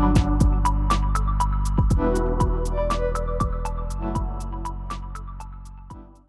you